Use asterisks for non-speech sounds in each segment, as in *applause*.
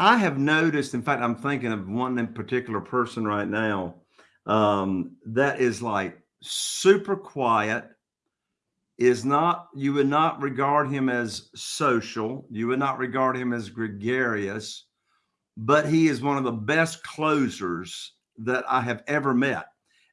I have noticed, in fact, I'm thinking of one in particular person right now um, that is like super quiet, is not, you would not regard him as social, you would not regard him as gregarious, but he is one of the best closers that I have ever met.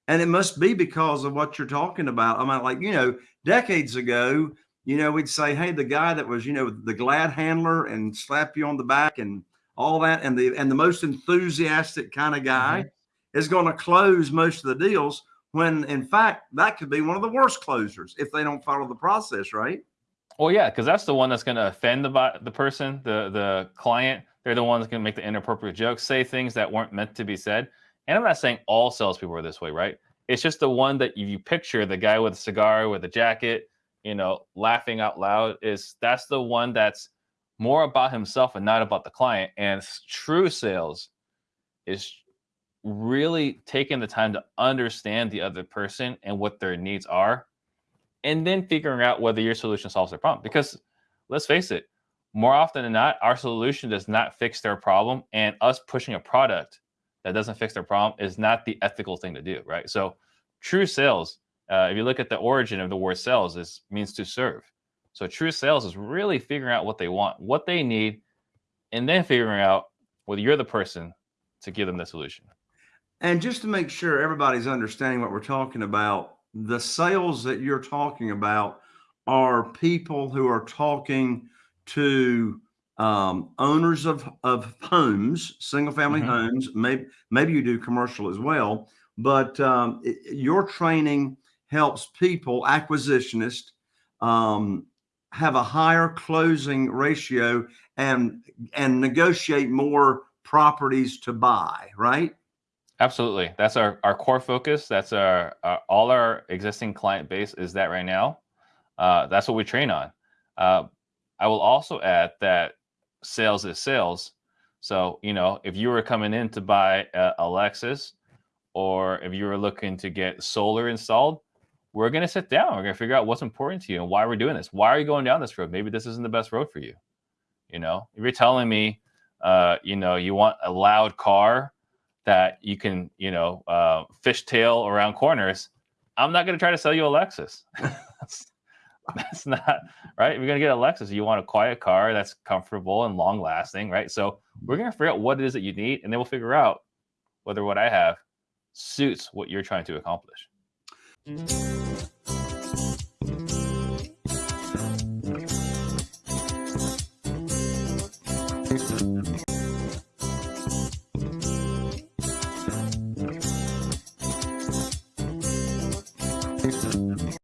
And it must be because of what you're talking about. I mean, like, you know, decades ago, you know, we'd say, hey, the guy that was, you know, the glad handler and slap you on the back and all that, and the and the most enthusiastic kind of guy mm-hmm. is going to close most of the deals. When in fact that could be one of the worst closers if they don't follow the process, right? Well, yeah, because that's the one that's going to offend the the person, the the client. They're the ones going to make the inappropriate jokes, say things that weren't meant to be said. And I'm not saying all salespeople are this way, right? It's just the one that you picture the guy with a cigar with a jacket, you know, laughing out loud. Is that's the one that's more about himself and not about the client. And true sales is really taking the time to understand the other person and what their needs are, and then figuring out whether your solution solves their problem. Because let's face it, more often than not, our solution does not fix their problem, and us pushing a product that doesn't fix their problem is not the ethical thing to do, right? So, true sales, uh, if you look at the origin of the word sales, is means to serve. So true sales is really figuring out what they want, what they need, and then figuring out whether you're the person to give them the solution. And just to make sure everybody's understanding what we're talking about, the sales that you're talking about are people who are talking to um, owners of, of homes, single family mm-hmm. homes, maybe, maybe you do commercial as well, but um, it, your training helps people, acquisitionists, um, have a higher closing ratio and and negotiate more properties to buy, right? Absolutely. That's our, our core focus. That's our, our all our existing client base is that right now. Uh, that's what we train on. Uh, I will also add that sales is sales. So, you know, if you were coming in to buy a, a Lexus or if you were looking to get solar installed, we're going to sit down. We're going to figure out what's important to you and why we're doing this. Why are you going down this road? Maybe this isn't the best road for you. You know, if you're telling me, uh, you know, you want a loud car that you can, you know, uh, fishtail around corners, I'm not going to try to sell you a Lexus. *laughs* *laughs* that's not right. You're gonna get a Lexus. You want a quiet car that's comfortable and long lasting, right? So we're gonna figure out what it is that you need, and then we'll figure out whether what I have suits what you're trying to accomplish.